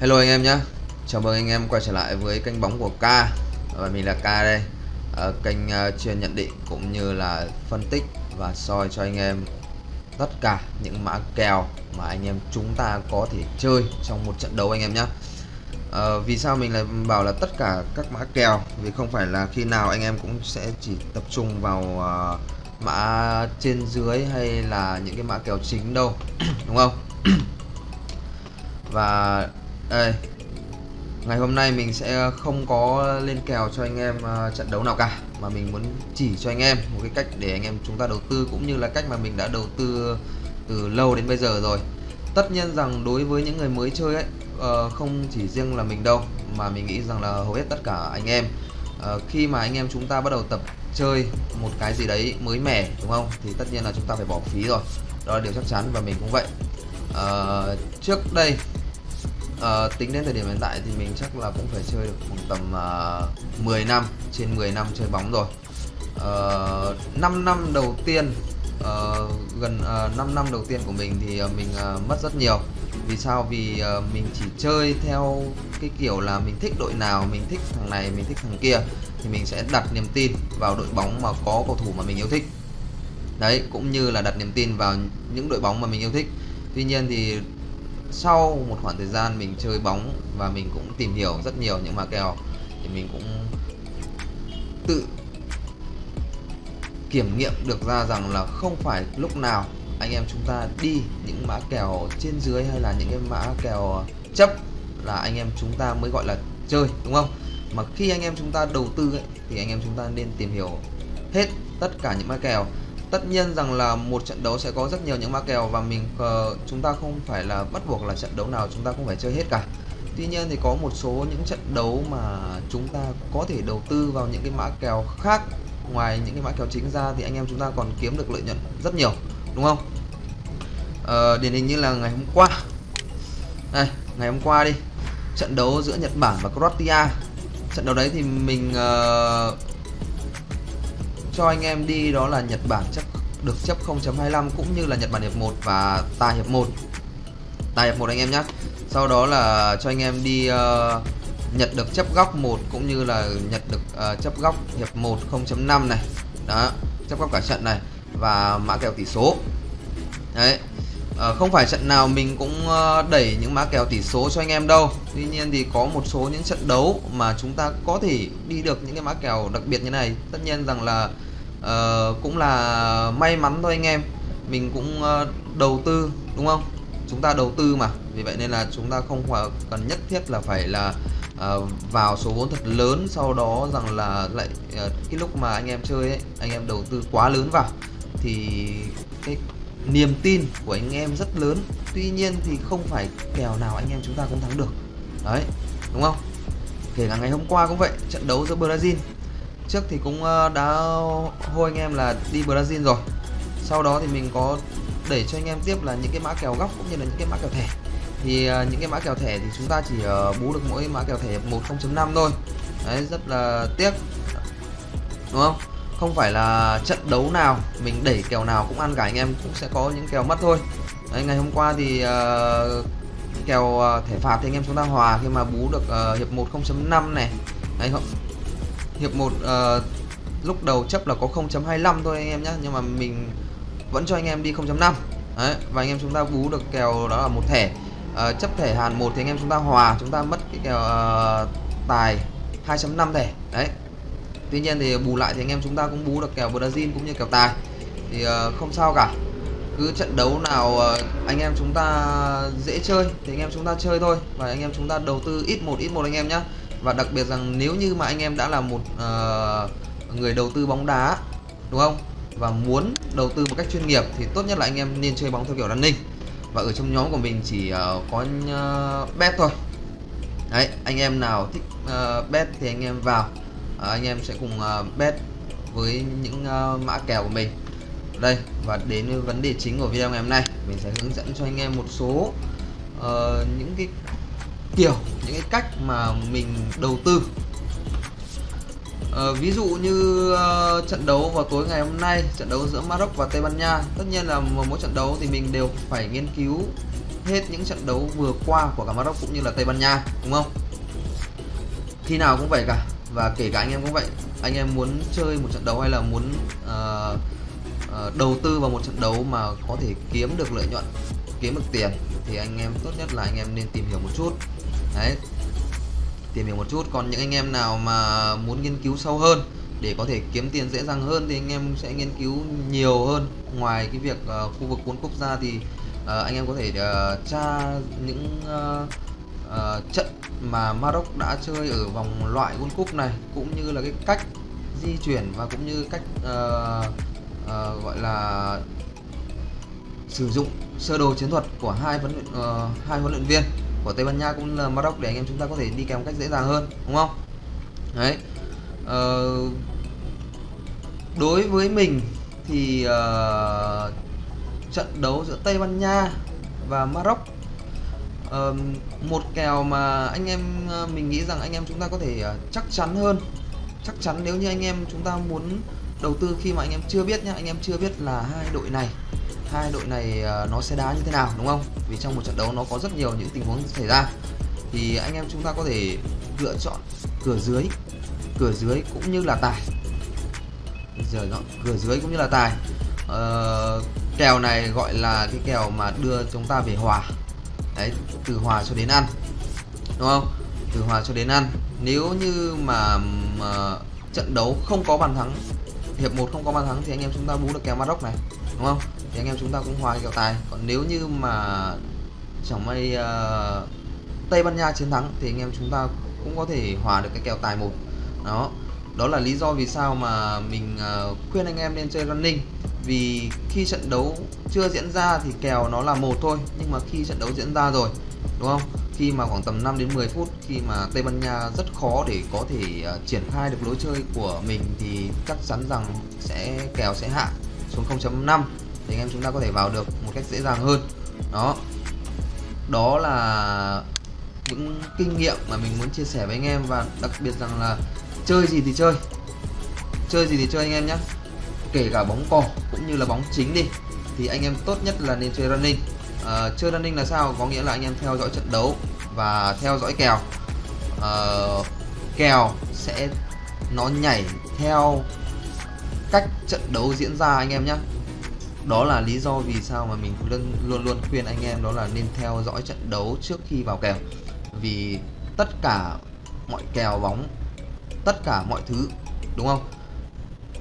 Hello anh em nhé Chào mừng anh em quay trở lại với kênh bóng của K. Và mình là K đây. Ở Kênh uh, chuyên nhận định cũng như là phân tích và soi cho anh em tất cả những mã kèo mà anh em chúng ta có thể chơi trong một trận đấu anh em nhé à, ờ, Vì sao mình lại bảo là tất cả các mã kèo? Vì không phải là khi nào anh em cũng sẽ chỉ tập trung vào uh, mã trên dưới hay là những cái mã kèo chính đâu Đúng không? và đây ngày hôm nay mình sẽ không có lên kèo cho anh em à, trận đấu nào cả mà mình muốn chỉ cho anh em một cái cách để anh em chúng ta đầu tư cũng như là cách mà mình đã đầu tư từ lâu đến bây giờ rồi. Tất nhiên rằng đối với những người mới chơi ấy ờ, không chỉ riêng là mình đâu mà mình nghĩ rằng là hầu hết tất cả anh em ờ, khi mà anh em chúng ta bắt đầu tập chơi một cái gì đấy mới mẻ đúng không? Thì tất nhiên là chúng ta phải bỏ phí rồi. Đó là điều chắc chắn và mình cũng vậy. Uh, trước đây à, tính đến thời điểm hiện tại thì mình chắc là cũng phải chơi được khoảng tầm ờ, uh, 10 năm trên 10 năm chơi bóng rồi. Ờ, uh, 5 năm đầu tiên uh, gần uh, 5 năm đầu tiên của mình thì uh, mình uh, mất rất nhiều. Vì sao? Vì uh, mình chỉ chơi theo cái kiểu là mình thích đội nào mình thích thằng này mình thích thằng kia thì mình sẽ đặt niềm tin vào đội bóng mà có cầu thủ mà mình yêu thích. Đấy cũng như là đặt niềm tin vào những đội bóng mà mình yêu thích. Tuy nhiên thì sau một khoảng thời gian mình chơi bóng và mình cũng tìm hiểu rất nhiều những mã kèo thì mình cũng tự kiểm nghiệm được ra rằng là không phải lúc nào anh em chúng ta đi những mã kèo trên dưới hay là những cái mã kèo chấp là anh em chúng ta mới gọi là chơi đúng không? Mà khi anh em chúng ta đầu tư ấy, thì anh em chúng ta nên tìm hiểu hết tất cả những mã kèo tất nhiên rằng là một trận đấu sẽ có rất nhiều những mã kèo và mình uh, chúng ta không phải là bắt buộc là trận đấu nào chúng ta cũng phải chơi hết cả. Tuy nhiên thì có một số những trận đấu mà chúng ta có thể đầu tư vào những cái mã kèo khác ngoài những cái mã kèo chính ra thì anh em chúng ta còn kiếm được lợi nhuận rất nhiều đúng không? Uh, điển hình như là ngày hôm qua. Đây ngày hôm qua đi. Trận đấu giữa Nhật Bản và Croatia. Trận đấu đấy thì mình uh, cho anh em đi đó là Nhật Bản chấp được chấp 0.25 cũng như là Nhật Bản hiệp 1 và tài hiệp 1 tài hiệp 1 anh em nhé sau đó là cho anh em đi uh, Nhật được chấp góc 1 cũng như là Nhật được uh, chấp góc hiệp 1 0.5 này. Đó chấp góc cả trận này và mã kèo tỷ số. Đấy à, không phải trận nào mình cũng đẩy những mã kèo tỷ số cho anh em đâu. Tuy nhiên thì có một số những trận đấu mà chúng ta có thể đi được những cái mã kèo đặc biệt như này. Tất nhiên rằng là uh, cũng là may mắn thôi anh em. Mình cũng uh, đầu tư đúng không? Chúng ta đầu tư mà. Vì vậy nên là chúng ta không cần nhất thiết là phải là uh, vào số vốn thật lớn sau đó rằng là lại uh, cái lúc mà anh em chơi ấy anh em đầu tư quá lớn vào thì cái niềm tin của anh em rất lớn. Tuy nhiên thì không phải kèo nào anh em chúng ta cũng thắng được. Đấy đúng không? Kể cả ngày hôm qua cũng vậy trận đấu giữa Brazil trước thì cũng ờ, đã hôi anh em là đi Brazil rồi. Sau đó thì mình có để cho anh em tiếp là những cái mã kèo góc cũng như là những cái mã kèo thẻ. Thì ờ, những cái mã kèo thẻ thì chúng ta chỉ ờ, bú được mỗi mã kèo thẻ 10.5 thôi. Đấy rất là tiếc. Đúng không? Không phải là trận đấu nào mình đẩy kèo nào cũng ăn cả anh em cũng sẽ có những kèo mất thôi. Đấy, ngày hôm qua thì uh, kèo uh, thẻ phạt thì anh em chúng ta hòa khi mà bú được uh, hiệp 1 0.5 này. Đấy không hiệp 1 uh, ờ, lúc đầu chấp là có 0.25 thôi anh em nhé nhưng mà mình vẫn cho anh em đi 0.5 đấy và anh em chúng ta bú được kèo đó là một thẻ. Uh, chấp thẻ hàn một thì anh em chúng ta hòa chúng ta mất cái kèo uh, tài 2.5 thẻ. Đấy. Tuy nhiên thì bù lại thì anh em chúng ta cũng bú được kèo Brazil cũng như kèo tài. Thì uh, không sao cả. Cứ trận đấu nào uh, anh em chúng ta dễ chơi thì anh em chúng ta chơi thôi. Và anh em chúng ta đầu tư ít một ít một anh em nhé và đặc biệt rằng nếu như mà anh em đã là một uh, người đầu tư bóng đá đúng không? Và muốn đầu tư một cách chuyên nghiệp thì tốt nhất là anh em nên chơi bóng theo kiểu running. Và ở trong nhóm của mình chỉ uh, có uh, bet thôi. Đấy anh em nào thích uh, bet thì anh em vào. Uh, anh em sẽ cùng uh, bet với những uh, mã kèo của mình. Đây và đến với vấn đề chính của video ngày hôm nay. Mình sẽ hướng dẫn cho anh em một số uh, những cái kiểu những cái cách mà mình đầu tư. Uh, ví dụ như uh, trận đấu vào tối ngày hôm nay trận đấu giữa Maroc và Tây Ban Nha tất nhiên là một mỗi trận đấu thì mình đều phải nghiên cứu hết những trận đấu vừa qua của cả Maroc cũng như là Tây Ban Nha đúng không? Khi nào cũng vậy cả và kể cả anh em cũng vậy anh em muốn chơi một trận đấu hay là muốn uh, uh, đầu tư vào một trận đấu mà có thể kiếm được lợi nhuận kiếm được tiền thì anh em tốt nhất là anh em nên tìm hiểu một chút đấy. Tìm hiểu một chút còn những anh em nào mà muốn nghiên cứu sâu hơn để có thể kiếm tiền dễ dàng hơn thì anh em sẽ nghiên cứu nhiều hơn. Ngoài cái việc uh, khu vực cuốn Cup ra thì uh, anh em có thể uh, tra những uh, uh, trận mà Maroc đã chơi ở vòng loại World Cup này cũng như là cái cách di chuyển và cũng như cách uh, uh, gọi là sử dụng sơ đồ chiến thuật của hai huấn luyện uh, hai huấn luyện viên của Tây Ban Nha cũng là Maroc để anh em chúng ta có thể đi kèm một cách dễ dàng hơn đúng không? Đấy. Ờ, đối với mình thì uh, trận đấu giữa Tây Ban Nha và Maroc uh, một kèo mà anh em uh, mình nghĩ rằng anh em chúng ta có thể uh, chắc chắn hơn. Chắc chắn nếu như anh em chúng ta muốn đầu tư khi mà anh em chưa biết nhá anh em chưa biết là hai đội này hai đội này uh, nó sẽ đá như thế nào đúng không? Vì trong một trận đấu nó có rất nhiều những tình huống xảy ra. Thì anh em chúng ta có thể lựa chọn cửa dưới cửa dưới cũng như là tài. Giờ nó cửa dưới cũng như là tài. Uh, kèo này gọi là cái kèo mà đưa chúng ta về hòa. Đấy từ hòa cho đến ăn đúng không? Từ hòa cho đến ăn. Nếu như mà, mà trận đấu không có bàn thắng hiệp 1 không có bàn thắng thì anh em chúng ta bú được kèo Maroc này đúng không? Thì anh em chúng ta cũng hòa kèo tài. Còn nếu như mà chẳng may uh, Tây Ban Nha chiến thắng thì anh em chúng ta cũng có thể hòa được cái kèo tài một. Đó. Đó là lý do vì sao mà mình uh, khuyên anh em nên chơi running. Vì khi trận đấu chưa diễn ra thì kèo nó là một thôi nhưng mà khi trận đấu diễn ra rồi đúng không? Khi mà khoảng tầm 5 đến 10 phút khi mà Tây Ban Nha rất khó để có thể uh, triển khai được lối chơi của mình thì chắc chắn rằng sẽ kèo sẽ hạ xuống 0.5 thì anh em chúng ta có thể vào được một cách dễ dàng hơn. Đó. Đó là những kinh nghiệm mà mình muốn chia sẻ với anh em và đặc biệt rằng là chơi gì thì chơi. Chơi gì thì chơi anh em nhé. Kể cả bóng cỏ cũng như là bóng chính đi thì anh em tốt nhất là nên chơi running. À, chơi running là sao? Có nghĩa là anh em theo dõi trận đấu và theo dõi kèo. À, kèo sẽ nó nhảy theo cách trận đấu diễn ra anh em nhé đó là lý do vì sao mà mình luôn luôn luôn khuyên anh em đó là nên theo dõi trận đấu trước khi vào kèo. Vì tất cả mọi kèo bóng tất cả mọi thứ đúng không?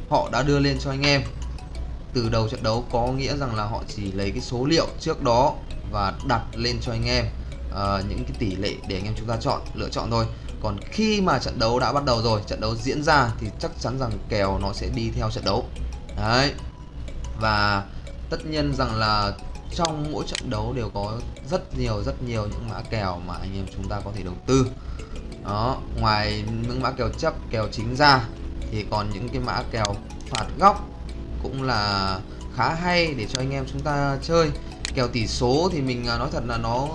Họ đã đưa lên cho anh em. Từ đầu trận đấu có nghĩa rằng là họ chỉ lấy cái số liệu trước đó và đặt lên cho anh em uh, những cái tỷ lệ để anh em chúng ta chọn lựa chọn thôi còn khi mà trận đấu đã bắt đầu rồi trận đấu diễn ra thì chắc chắn rằng kèo nó sẽ đi theo trận đấu. Đấy. Và tất nhiên rằng là trong mỗi trận đấu đều có rất nhiều rất nhiều những mã kèo mà anh em chúng ta có thể đầu tư. Đó ngoài những mã kèo chấp kèo chính ra thì còn những cái mã kèo phạt góc cũng là khá hay để cho anh em chúng ta chơi. Kèo tỷ số thì mình à, nói thật là nó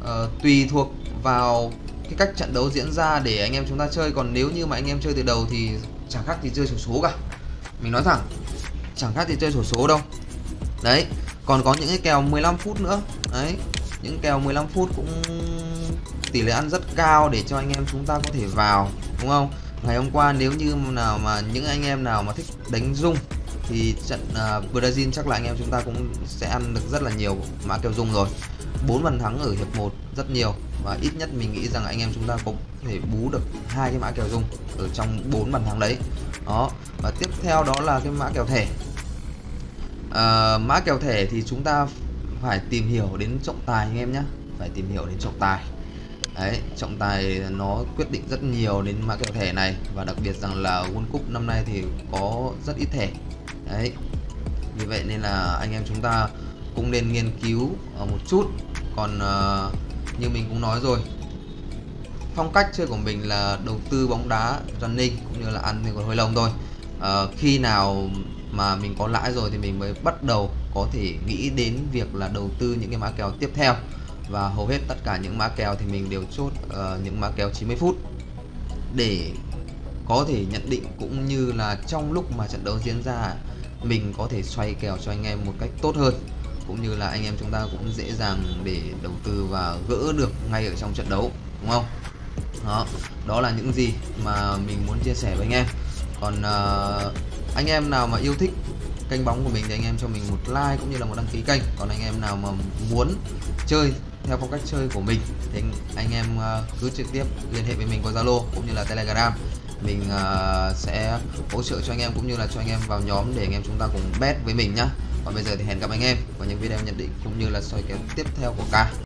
uh, tùy thuộc vào cái cách trận đấu diễn ra để anh em chúng ta chơi. Còn nếu như mà anh em chơi từ đầu thì chẳng khác gì chơi sổ số cả. Mình nói thẳng chẳng khác gì chơi sổ số đâu. Đấy còn có những cái kèo 15 phút nữa. Đấy những kèo 15 phút cũng tỷ lệ ăn rất cao để cho anh em chúng ta có thể vào đúng không? Ngày hôm qua nếu như nào mà những anh em nào mà thích đánh rung thì trận uh, Brazil chắc là anh em chúng ta cũng sẽ ăn được rất là nhiều mã kèo rung rồi bốn bàn thắng ở hiệp 1 rất nhiều và ít nhất mình nghĩ rằng anh em chúng ta cũng thể bú được hai cái mã kèo rung ở trong bốn bàn thắng đấy. Đó và tiếp theo đó là cái mã kèo thẻ. À, mã kèo thẻ thì chúng ta phải tìm hiểu đến trọng tài anh em nhé phải tìm hiểu đến trọng tài. Đấy trọng tài nó quyết định rất nhiều đến mã kèo thẻ này và đặc biệt rằng là World Cup năm nay thì có rất ít thẻ. Đấy vì vậy nên là anh em chúng ta cũng nên nghiên cứu ờ, một chút còn uh, như mình cũng nói rồi phong cách chơi của mình là đầu tư bóng đá running cũng như là ăn thì còn hơi lông thôi. Uh, khi nào mà mình có lãi rồi thì mình mới bắt đầu có thể nghĩ đến việc là đầu tư những cái mã kèo tiếp theo. Và hầu hết tất cả những mã kèo thì mình đều chốt uh, những mã kèo 90 phút. Để có thể nhận định cũng như là trong lúc mà trận đấu diễn ra mình có thể xoay kèo cho anh em một cách tốt hơn cũng như là anh em chúng ta cũng dễ dàng để đầu tư và gỡ được ngay ở trong trận đấu đúng không? Đó đó là những gì mà mình muốn chia sẻ với anh em. Còn uh, anh em nào mà yêu thích kênh bóng của mình thì anh em cho mình một like cũng như là một đăng ký kênh. Còn anh em nào mà muốn chơi theo phong cách chơi của mình thì anh, em à, cứ trực tiếp liên hệ với mình qua Zalo cũng như là Telegram. Mình à, sẽ hỗ trợ cho anh em cũng như là cho anh em vào nhóm để anh em chúng ta cùng bet với mình nhá còn bây giờ thì hẹn gặp anh em vào những video nhận định cũng như là soi kèo tiếp theo của ca.